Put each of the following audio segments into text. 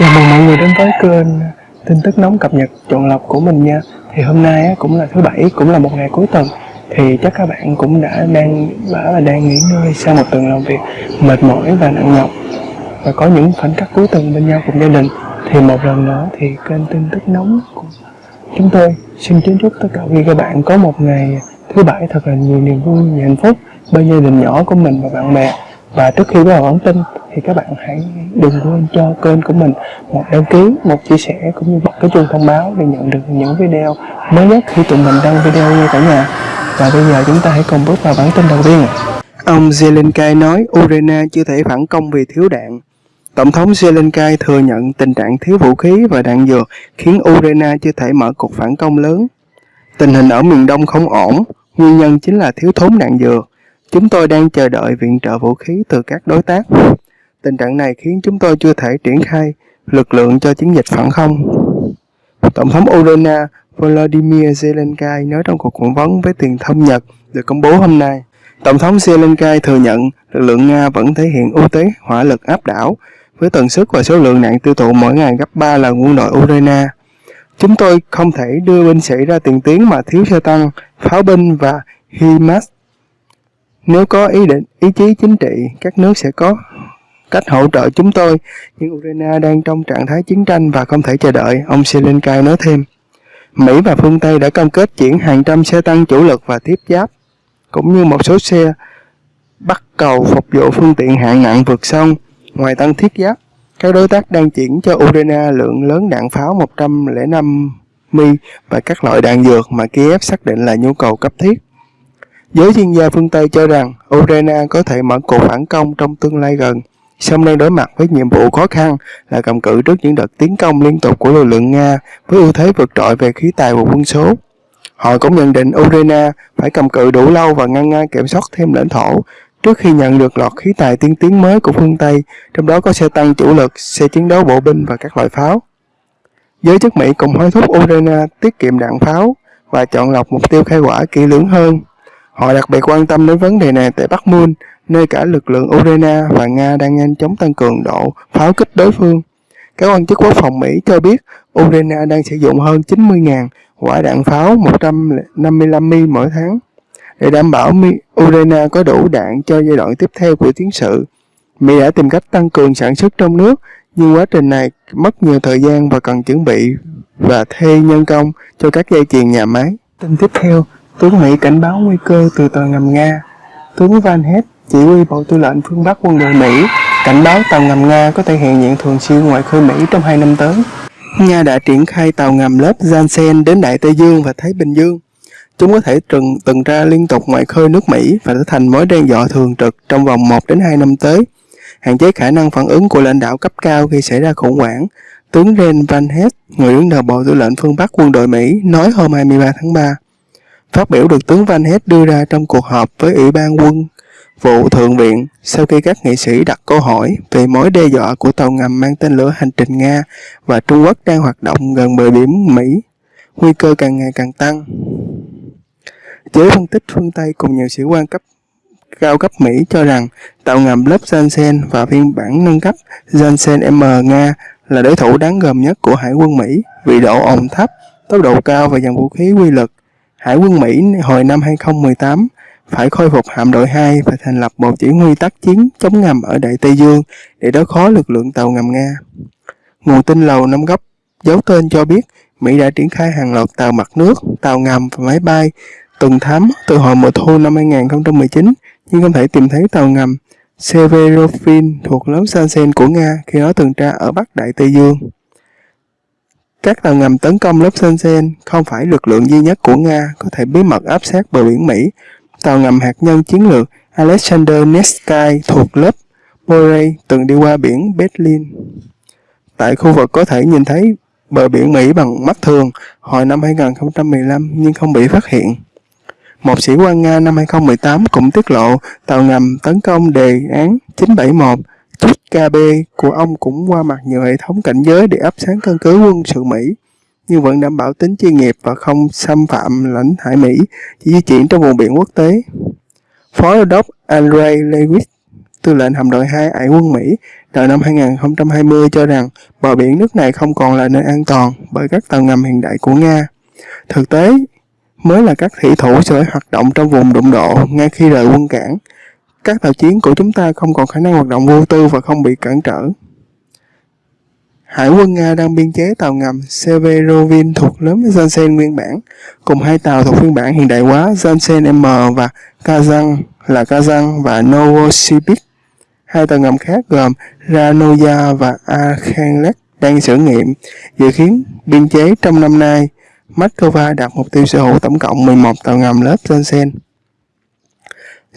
Chào mừng mọi người đến với kênh tin tức nóng cập nhật chọn lọc của mình nha. Thì hôm nay cũng là thứ bảy, cũng là một ngày cuối tuần. Thì chắc các bạn cũng đã đang đã là đang nghỉ ngơi sau một tuần làm việc mệt mỏi và nặng nhọc. Và có những khoảnh khắc cuối tuần bên nhau cùng gia đình. Thì một lần nữa thì kênh tin tức nóng của chúng tôi xin kính chúc tất cả quý các bạn có một ngày thứ bảy thật là nhiều niềm vui, nhiều hạnh phúc bên gia đình nhỏ của mình và bạn bè. Và trước khi bắt đầu bản tin thì các bạn hãy đừng quên cho kênh của mình một đăng ký, một chia sẻ cũng như bật cái chuông thông báo để nhận được những video mới nhất khi tụi mình đăng video nha cả nhà. Và bây giờ chúng ta hãy cùng bước vào bản tin đầu tiên. Ông Zelensky nói Ukraine chưa thể phản công vì thiếu đạn. Tổng thống Zelensky thừa nhận tình trạng thiếu vũ khí và đạn dược khiến Ukraine chưa thể mở cuộc phản công lớn. Tình hình ở miền Đông không ổn, nguyên nhân chính là thiếu thốn đạn dược. Chúng tôi đang chờ đợi viện trợ vũ khí từ các đối tác. Tình trạng này khiến chúng tôi chưa thể triển khai lực lượng cho chiến dịch phản không. Tổng thống Ukraine Volodymyr Zelensky nói trong cuộc phỏng vấn với truyền thông Nhật được công bố hôm nay. Tổng thống Zelensky thừa nhận lực lượng Nga vẫn thể hiện ưu thế hỏa lực áp đảo với tần suất và số lượng nạn tiêu thụ mỗi ngày gấp 3 lần quân đội Ukraine. Chúng tôi không thể đưa binh sĩ ra tiền tuyến mà thiếu xe tăng, pháo binh và HIMARS nếu có ý định, ý chí chính trị, các nước sẽ có cách hỗ trợ chúng tôi, nhưng Ukraine đang trong trạng thái chiến tranh và không thể chờ đợi, ông Zelensky nói thêm. Mỹ và phương Tây đã cam kết chuyển hàng trăm xe tăng chủ lực và tiếp giáp, cũng như một số xe bắt cầu phục vụ phương tiện hạng nặng vượt sông. Ngoài tăng thiết giáp, các đối tác đang chuyển cho Ukraine lượng lớn đạn pháo 105 mi và các loại đạn dược mà Kiev xác định là nhu cầu cấp thiết. Giới chuyên gia phương Tây cho rằng Ukraine có thể mở cuộc phản công trong tương lai gần, song đang đối mặt với nhiệm vụ khó khăn là cầm cự trước những đợt tiến công liên tục của lực lượng Nga với ưu thế vượt trội về khí tài và quân số. Họ cũng nhận định Ukraine phải cầm cự đủ lâu và ngăn Nga kiểm soát thêm lãnh thổ trước khi nhận được loạt khí tài tiên tiến mới của phương Tây, trong đó có xe tăng chủ lực, xe chiến đấu bộ binh và các loại pháo. Giới chức Mỹ cũng hối thúc Ukraine tiết kiệm đạn pháo và chọn lọc mục tiêu khai quả kỹ lưỡng hơn. Họ đặc biệt quan tâm đến vấn đề này tại Bắc Môn nơi cả lực lượng Ukraine và Nga đang nhanh chóng tăng cường độ pháo kích đối phương. Các quan chức quốc phòng Mỹ cho biết Ukraine đang sử dụng hơn 90.000 quả đạn pháo 155mm mỗi tháng để đảm bảo Ukraine có đủ đạn cho giai đoạn tiếp theo của chiến sự. Mỹ đã tìm cách tăng cường sản xuất trong nước, nhưng quá trình này mất nhiều thời gian và cần chuẩn bị và thuê nhân công cho các dây chuyền nhà máy. Tin tiếp theo, Tướng Mỹ cảnh báo nguy cơ từ tàu ngầm Nga. Tướng Van Hess, chỉ huy Bộ Tư lệnh phương Bắc quân đội Mỹ, cảnh báo tàu ngầm Nga có thể hiện diện thường xuyên ngoài khơi Mỹ trong hai năm tới. Nga đã triển khai tàu ngầm lớp Janssen đến Đại Tây Dương và Thái Bình Dương. Chúng có thể trừng tuần tra liên tục ngoài khơi nước Mỹ và trở thành mối đe dọa thường trực trong vòng 1 đến 2 năm tới, hạn chế khả năng phản ứng của lãnh đạo cấp cao khi xảy ra khủng hoảng. Tướng Ren Van Hess, người đứng đầu Bộ Tư lệnh phương Bắc quân đội Mỹ, nói hôm 23 tháng 3. Phát biểu được tướng Van Hess đưa ra trong cuộc họp với Ủy ban quân vụ Thượng viện sau khi các nghị sĩ đặt câu hỏi về mối đe dọa của tàu ngầm mang tên lửa hành trình Nga và Trung Quốc đang hoạt động gần bờ biển Mỹ. Nguy cơ càng ngày càng tăng. Giới phân tích phương Tây cùng nhiều sĩ quan cấp cao cấp Mỹ cho rằng tàu ngầm lớp Janssen và phiên bản nâng cấp Janssen M Nga là đối thủ đáng gờm nhất của Hải quân Mỹ vì độ ồn thấp, tốc độ cao và dòng vũ khí quy lực Hải quân Mỹ hồi năm 2018 phải khôi phục hạm đội 2 và thành lập bộ chỉ huy tác chiến chống ngầm ở Đại Tây Dương để đối phó lực lượng tàu ngầm Nga. Nguồn tin lầu năm góc giấu tên cho biết Mỹ đã triển khai hàng loạt tàu mặt nước, tàu ngầm và máy bay tuần thám từ hồi mùa thu năm 2019 nhưng không thể tìm thấy tàu ngầm Severovin thuộc lớp Sansen của Nga khi nó tuần tra ở Bắc Đại Tây Dương. Các tàu ngầm tấn công lớp Sansen không phải lực lượng duy nhất của Nga có thể bí mật áp sát bờ biển Mỹ. Tàu ngầm hạt nhân chiến lược Alexander Nevsky thuộc lớp Borei từng đi qua biển Berlin. Tại khu vực có thể nhìn thấy bờ biển Mỹ bằng mắt thường hồi năm 2015 nhưng không bị phát hiện. Một sĩ quan Nga năm 2018 cũng tiết lộ tàu ngầm tấn công đề án 971 Chút KB của ông cũng qua mặt nhiều hệ thống cảnh giới để áp sáng căn cứ quân sự Mỹ, nhưng vẫn đảm bảo tính chuyên nghiệp và không xâm phạm lãnh hải Mỹ, chỉ di chuyển trong vùng biển quốc tế. Phó đô đốc Andrei Lewis tư lệnh hạm đội 2 Hải quân Mỹ đầu năm 2020 cho rằng bờ biển nước này không còn là nơi an toàn bởi các tàu ngầm hiện đại của Nga. Thực tế, mới là các thủy thủ sẽ hoạt động trong vùng đụng độ ngay khi rời quân cảng. Các tàu chiến của chúng ta không còn khả năng hoạt động vô tư và không bị cản trở. Hải quân Nga đang biên chế tàu ngầm Severovin thuộc nhóm Janssen nguyên bản, cùng hai tàu thuộc phiên bản hiện đại hóa Janssen M và Kazan là Kazan và Novosibirsk. Hai tàu ngầm khác gồm Ranoya và Arkhangelsk đang thử nghiệm, dự kiến biên chế trong năm nay. Moscow đặt mục tiêu sở hữu tổng cộng 11 tàu ngầm lớp Janssen.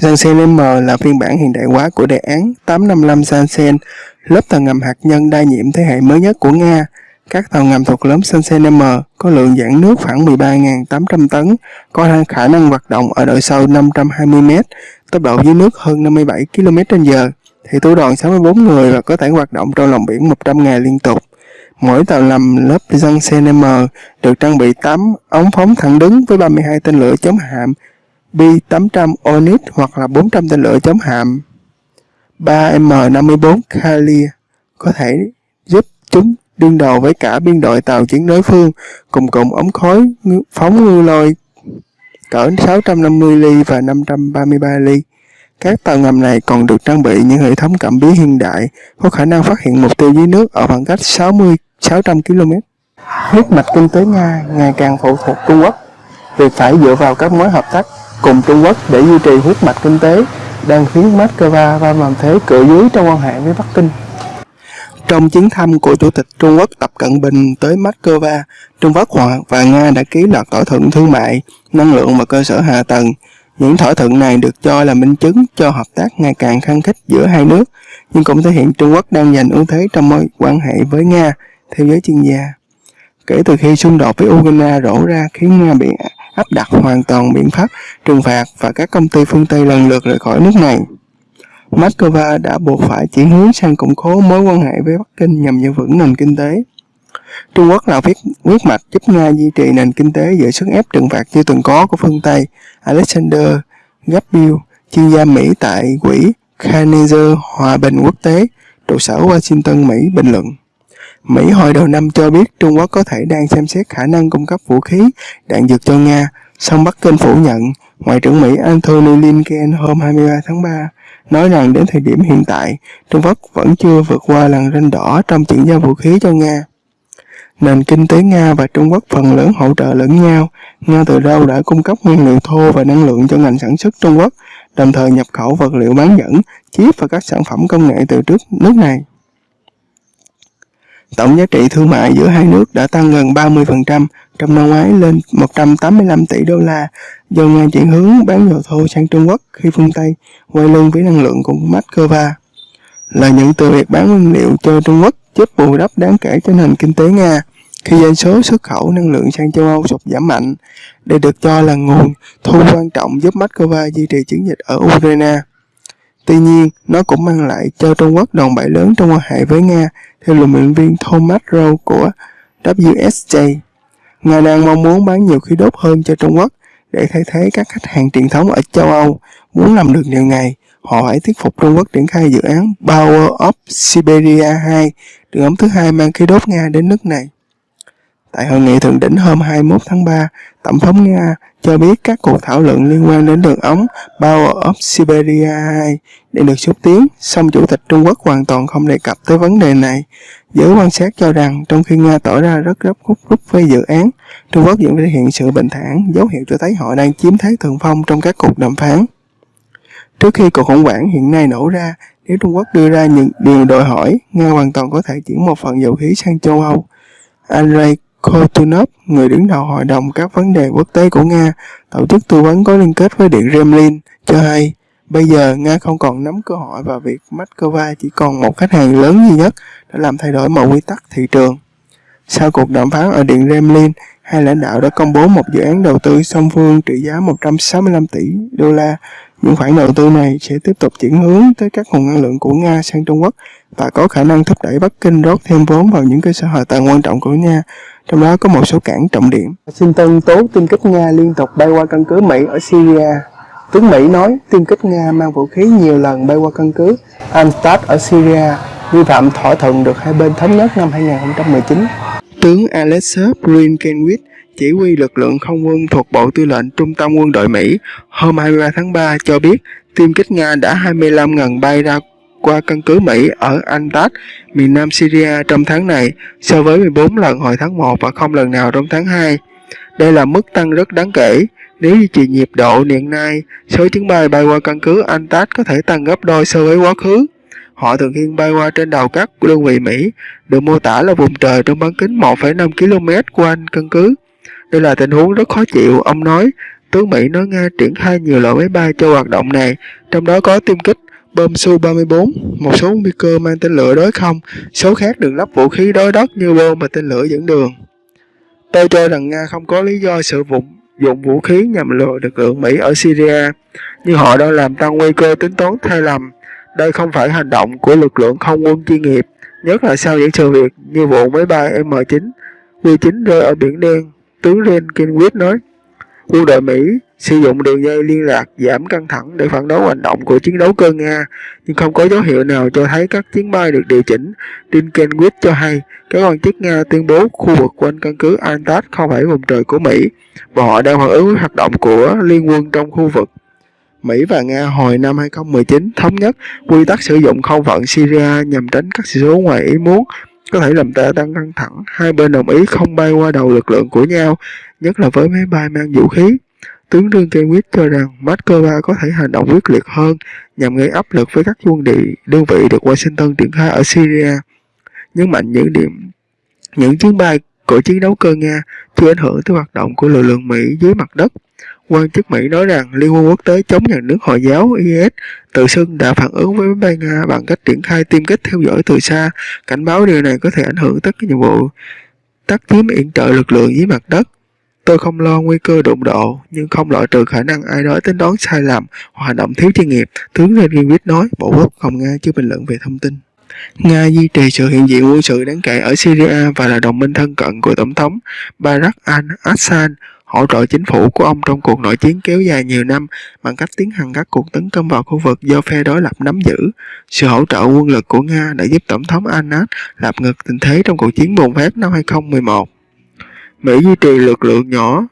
Janssen M là phiên bản hiện đại hóa của đề án 855 Janssen, lớp tàu ngầm hạt nhân đa nhiệm thế hệ mới nhất của Nga. Các tàu ngầm thuộc nhóm Janssen M có lượng giãn nước khoảng 13.800 tấn, có khả năng hoạt động ở độ sâu 520 m, tốc độ dưới nước hơn 57 km/h, thì tối đoàn 64 người và có thể hoạt động trong lòng biển 100 ngày liên tục. Mỗi tàu ngầm lớp Janssen M được trang bị 8 ống phóng thẳng đứng với 32 tên lửa chống hạm B-800 Onyx hoặc là 400 tên lửa chống hạm 3M54 Kalia có thể giúp chúng đương đầu với cả biên đội tàu chiến đối phương cùng cùng ống khói phóng ngư lôi, cỡ 650 ly và 533 ly. Các tàu ngầm này còn được trang bị những hệ thống cảm biến hiện đại, có khả năng phát hiện mục tiêu dưới nước ở khoảng cách 60 600 km. Huyết mạch kinh tế Nga ngày càng phụ thuộc Trung Quốc. Việc phải dựa vào các mối hợp tác cùng Trung Quốc để duy trì huyết mạch kinh tế đang khiến Moscow va làm thế cự dưới trong quan hệ với Bắc Kinh. Trong chuyến thăm của Chủ tịch Trung Quốc Tập Cận Bình tới Moscow, Trung Quốc và Nga đã ký loạt thỏa thuận thương mại, năng lượng và cơ sở hạ tầng. Những thỏa thuận này được cho là minh chứng cho hợp tác ngày càng khăng khích giữa hai nước, nhưng cũng thể hiện Trung Quốc đang giành ưu thế trong mối quan hệ với Nga, theo giới chuyên gia. Kể từ khi xung đột với Ukraine rổ ra khiến Nga bị áp đặt hoàn toàn biện pháp trừng phạt và các công ty phương Tây lần lượt rời khỏi nước này. Moscow đã buộc phải chuyển hướng sang củng cố mối quan hệ với Bắc Kinh nhằm giữ vững nền kinh tế. Trung Quốc là viết quyết mạch giúp Nga duy trì nền kinh tế giữa sức ép trừng phạt chưa từng có của phương Tây. Alexander Gabriel, chuyên gia Mỹ tại quỹ Carnegie Hòa bình Quốc tế, trụ sở Washington, Mỹ, bình luận. Mỹ hồi đầu năm cho biết Trung Quốc có thể đang xem xét khả năng cung cấp vũ khí, đạn dược cho Nga, song Bắc Kinh phủ nhận. Ngoại trưởng Mỹ Anthony Blinken hôm 23 tháng 3 nói rằng đến thời điểm hiện tại, Trung Quốc vẫn chưa vượt qua làn ranh đỏ trong chuyển giao vũ khí cho Nga. Nền kinh tế Nga và Trung Quốc phần lớn hỗ trợ lẫn nhau. Nga từ lâu đã cung cấp nguyên liệu thô và năng lượng cho ngành sản xuất Trung Quốc, đồng thời nhập khẩu vật liệu bán dẫn, chip và các sản phẩm công nghệ từ trước nước này. Tổng giá trị thương mại giữa hai nước đã tăng gần 30% trong năm ngoái lên 185 tỷ đô la do Nga chuyển hướng bán dầu thô sang Trung Quốc khi phương Tây quay lưng với năng lượng của Moscow. Lợi nhuận từ việc bán nguyên liệu cho Trung Quốc giúp bù đắp đáng kể cho nền kinh tế Nga khi doanh số xuất khẩu năng lượng sang châu Âu sụt giảm mạnh. Đây được cho là nguồn thu quan trọng giúp Moscow duy trì chiến dịch ở Ukraine. Tuy nhiên, nó cũng mang lại cho Trung Quốc đòn bẩy lớn trong quan hệ với Nga, theo luận biện viên Thomas Rowe của WSJ. Nga đang mong muốn bán nhiều khí đốt hơn cho Trung Quốc để thay thế các khách hàng truyền thống ở châu Âu. Muốn làm được điều này, họ phải thuyết phục Trung Quốc triển khai dự án Power of Siberia 2, đường ống thứ hai mang khí đốt Nga đến nước này. Tại hội nghị thượng đỉnh hôm 21 tháng 3, Tổng thống Nga cho biết các cuộc thảo luận liên quan đến đường ống Power of Siberia 2 để được xúc tiến, song Chủ tịch Trung Quốc hoàn toàn không đề cập tới vấn đề này. Giới quan sát cho rằng trong khi Nga tỏ ra rất gấp rút rút với dự án, Trung Quốc vẫn thể hiện sự bình thản, dấu hiệu cho thấy họ đang chiếm thế thượng phong trong các cuộc đàm phán. Trước khi cuộc khủng hoảng hiện nay nổ ra, nếu Trung Quốc đưa ra những điều đòi hỏi, Nga hoàn toàn có thể chuyển một phần dầu khí sang châu Âu. Andrei Kotunov, người đứng đầu Hội đồng các vấn đề quốc tế của Nga, tổ chức tư vấn có liên kết với Điện Kremlin, cho hay bây giờ Nga không còn nắm cơ hội và việc Moscow chỉ còn một khách hàng lớn duy nhất đã làm thay đổi mọi quy tắc thị trường. Sau cuộc đàm phán ở Điện Kremlin, hai lãnh đạo đã công bố một dự án đầu tư song phương trị giá 165 tỷ đô la. Những khoản đầu tư này sẽ tiếp tục chuyển hướng tới các nguồn năng lượng của Nga sang Trung Quốc và có khả năng thúc đẩy Bắc Kinh rót thêm vốn vào những cơ sở hạ tầng quan trọng của Nga trong đó có một số cảng trọng điểm. Washington tố tin kích Nga liên tục bay qua căn cứ Mỹ ở Syria. Tướng Mỹ nói tiêm kích Nga mang vũ khí nhiều lần bay qua căn cứ Al-Assad ở Syria, vi phạm thỏa thuận được hai bên thống nhất năm 2019. Tướng Alexei Brinkenwitz, chỉ huy lực lượng không quân thuộc Bộ Tư lệnh Trung tâm quân đội Mỹ, hôm 23 tháng 3 cho biết tiêm kích Nga đã 25 ngần bay ra qua căn cứ Mỹ ở Antat, miền nam Syria trong tháng này, so với 14 lần hồi tháng 1 và không lần nào trong tháng 2. Đây là mức tăng rất đáng kể. Nếu duy trì nhịp độ hiện nay, số chuyến bay bay qua căn cứ Antat có thể tăng gấp đôi so với quá khứ. Họ thường xuyên bay qua trên đầu các đơn vị Mỹ, được mô tả là vùng trời trong bán kính 1,5 km quanh căn cứ. Đây là tình huống rất khó chịu, ông nói. Tướng Mỹ nói Nga triển khai nhiều loại máy bay cho hoạt động này, trong đó có tiêm kích, bom Su-34, một số nguy cơ mang tên lửa đối không, số khác được lắp vũ khí đối đất như bom và tên lửa dẫn đường. Tôi cho rằng Nga không có lý do sử dụng dụng vũ khí nhằm lừa lực lượng Mỹ ở Syria, nhưng họ đang làm tăng nguy cơ tính toán sai lầm. Đây không phải hành động của lực lượng không quân chuyên nghiệp, nhất là sau những sự việc như vụ máy bay M9, Q9 rơi ở Biển Đen, tướng Ren kenwood nói. Quân đội Mỹ sử dụng đường dây liên lạc giảm căng thẳng để phản đối hành động của chiến đấu cơ Nga, nhưng không có dấu hiệu nào cho thấy các chuyến bay được điều chỉnh. Dinkenwitz cho hay, các quan chức Nga tuyên bố khu vực quanh căn cứ Antat không phải vùng trời của Mỹ, và họ đang phản ứng với hoạt động của liên quân trong khu vực. Mỹ và Nga hồi năm 2019 thống nhất quy tắc sử dụng không phận Syria nhằm tránh các sự cố ngoài ý muốn có thể làm ta tăng căng thẳng. Hai bên đồng ý không bay qua đầu lực lượng của nhau, nhất là với máy bay mang vũ khí. Tướng Trương Quyết cho rằng Moscow có thể hành động quyết liệt hơn nhằm gây áp lực với các quân địa đơn vị được Washington triển khai ở Syria. Nhấn mạnh những điểm những chuyến bay của chiến đấu cơ Nga chưa ảnh hưởng tới hoạt động của lực lượng Mỹ dưới mặt đất. Quan chức Mỹ nói rằng Liên quân quốc tế chống nhà nước Hồi giáo IS tự xưng đã phản ứng với máy bay Nga bằng cách triển khai tiêm kích theo dõi từ xa, cảnh báo điều này có thể ảnh hưởng tới các nhiệm vụ tác chiếm yểm trợ lực lượng dưới mặt đất. Tôi không lo nguy cơ đụng độ, nhưng không loại trừ khả năng ai đó tính đoán sai lầm hoặc hành động thiếu chuyên nghiệp, tướng Redgivit nói, Bộ Quốc phòng Nga chưa bình luận về thông tin. Nga duy trì sự hiện diện quân sự đáng kể ở Syria và là đồng minh thân cận của Tổng thống Barack al-Assad, hỗ trợ chính phủ của ông trong cuộc nội chiến kéo dài nhiều năm bằng cách tiến hành các cuộc tấn công vào khu vực do phe đối lập nắm giữ. Sự hỗ trợ quân lực của Nga đã giúp Tổng thống Assad lập ngược tình thế trong cuộc chiến bùng phát năm 2011. Mỹ duy trì lực lượng nhỏ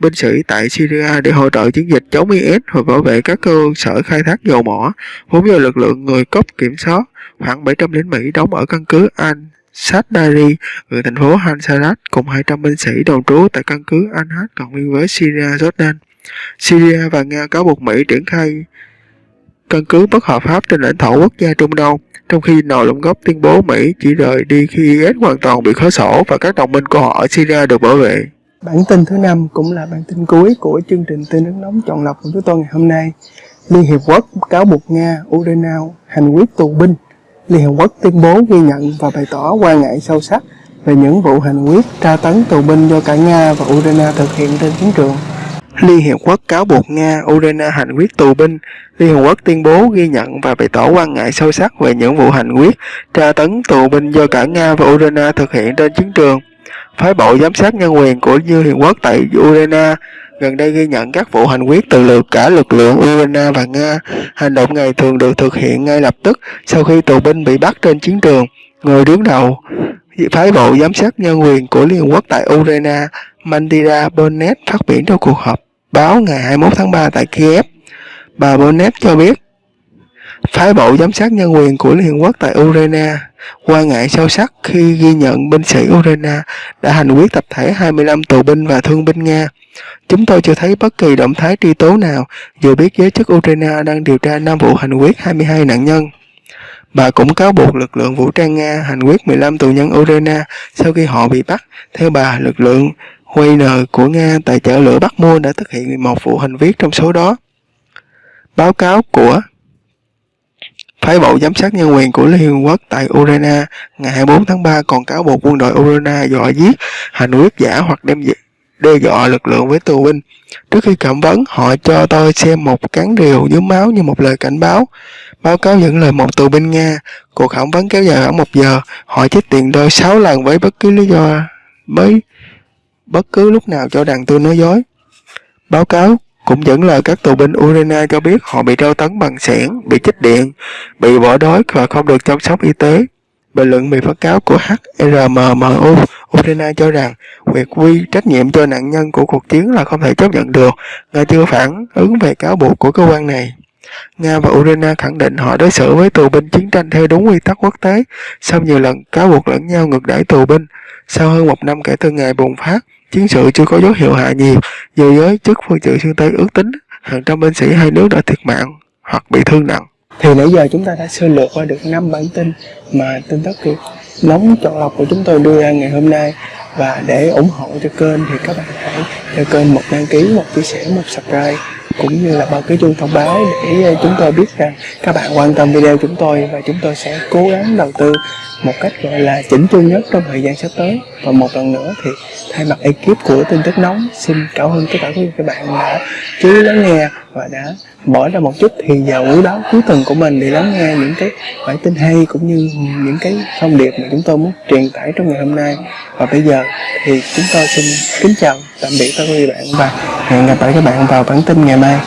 binh sĩ tại Syria để hỗ trợ chiến dịch chống IS và bảo vệ các cơ sở khai thác dầu mỏ, vốn do lực lượng người cốc kiểm soát. Khoảng 700 lính Mỹ đóng ở căn cứ Al Sadari ở thành phố Hansarat cùng 200 binh sĩ đồn trú tại căn cứ Al-Had cộng nguyên với Syria Jordan. Syria và Nga cáo buộc Mỹ triển khai căn cứ bất hợp pháp trên lãnh thổ quốc gia Trung Đông, trong khi nồi lũng Gốc tuyên bố Mỹ chỉ rời đi khi IS hoàn toàn bị khóa sổ và các đồng minh của họ ở Syria được bảo vệ. Bản tin thứ năm cũng là bản tin cuối của chương trình tin nước nóng chọn lọc của chúng tôi ngày hôm nay. Liên Hiệp Quốc cáo buộc Nga, Ukraine hành quyết tù binh. Liên Hiệp Quốc tuyên bố ghi nhận và bày tỏ quan ngại sâu sắc về những vụ hành quyết tra tấn tù binh do cả Nga và Ukraine thực hiện trên chiến trường. Liên Hiệp Quốc cáo buộc Nga, Ukraine hành quyết tù binh. Liên Hiệp Quốc tuyên bố ghi nhận và bày tỏ quan ngại sâu sắc về những vụ hành quyết tra tấn tù binh do cả Nga và Ukraine thực hiện trên chiến trường. Phái bộ giám sát nhân quyền của Liên Hiệp Quốc tại Ukraine gần đây ghi nhận các vụ hành quyết từ lượt cả lực lượng Ukraine và Nga. Hành động này thường được thực hiện ngay lập tức sau khi tù binh bị bắt trên chiến trường. Người đứng đầu phái bộ giám sát nhân quyền của Liên Hợp Quốc tại Ukraine, Mandira Bonnet phát biểu trong cuộc họp báo ngày 21 tháng 3 tại Kiev. Bà Bonnet cho biết, phái bộ giám sát nhân quyền của Liên Hợp Quốc tại Ukraine quan ngại sâu sắc khi ghi nhận binh sĩ Ukraine đã hành quyết tập thể 25 tù binh và thương binh Nga. Chúng tôi chưa thấy bất kỳ động thái truy tố nào, dù biết giới chức Ukraine đang điều tra 5 vụ hành quyết 22 nạn nhân. Bà cũng cáo buộc lực lượng vũ trang Nga hành quyết 15 tù nhân Ukraine sau khi họ bị bắt. Theo bà, lực lượng Wagner của Nga tại chợ lửa Bắc Mua đã thực hiện 11 vụ hành viết trong số đó. Báo cáo của Phái bộ giám sát nhân quyền của Liên Hợp Quốc tại Ukraine ngày 24 tháng 3 còn cáo buộc quân đội Ukraine dọa giết, hành quyết giả hoặc đem đe dọa lực lượng với tù binh. Trước khi cảm vấn, họ cho tôi xem một cán rìu dưới máu như một lời cảnh báo. Báo cáo những lời một tù binh Nga, cuộc khảo vấn kéo dài khoảng một giờ, họ chích tiền tôi 6 lần với bất cứ lý do, với bất cứ lúc nào cho rằng tôi nói dối. Báo cáo cũng dẫn lời các tù binh Urena cho biết họ bị tra tấn bằng sẻn, bị chích điện, bị bỏ đói và không được chăm sóc y tế. Bình luận bị phát cáo của HRMMU Ukraine cho rằng việc quy trách nhiệm cho nạn nhân của cuộc chiến là không thể chấp nhận được, Nga chưa phản ứng về cáo buộc của cơ quan này. Nga và Ukraine khẳng định họ đối xử với tù binh chiến tranh theo đúng quy tắc quốc tế sau nhiều lần cáo buộc lẫn nhau ngược đãi tù binh. Sau hơn một năm kể từ ngày bùng phát, chiến sự chưa có dấu hiệu hạ nhiệt, nhiều giới chức phương Tây phương Tây ước tính hàng trăm binh sĩ hai nước đã thiệt mạng hoặc bị thương nặng. Thì nãy giờ chúng ta đã sơ lược qua được năm bản tin mà tin tức nóng chọn lọc của chúng tôi đưa ra ngày hôm nay. Và để ủng hộ cho kênh thì các bạn hãy cho kênh một đăng ký, một chia sẻ, một subscribe cũng như là bao cái chuông thông báo để ờ, chúng tôi biết rằng các bạn quan tâm video chúng tôi và chúng tôi sẽ cố gắng đầu tư một cách gọi là chỉnh chu nhất trong thời gian sắp tới. Và một lần nữa thì thay mặt ekip của tin tức nóng xin cảm ơn tất cả các bạn đã chú ý lắng nghe và đã bỏ ra một chút thì vào cuối đó cuối tuần của mình để lắng nghe những cái bản tin hay cũng như những cái thông điệp mà chúng tôi muốn truyền tải trong ngày hôm nay. Và bây giờ thì chúng tôi xin kính chào, tạm biệt các quý bạn và hẹn gặp lại các bạn vào bản tin ngày mai.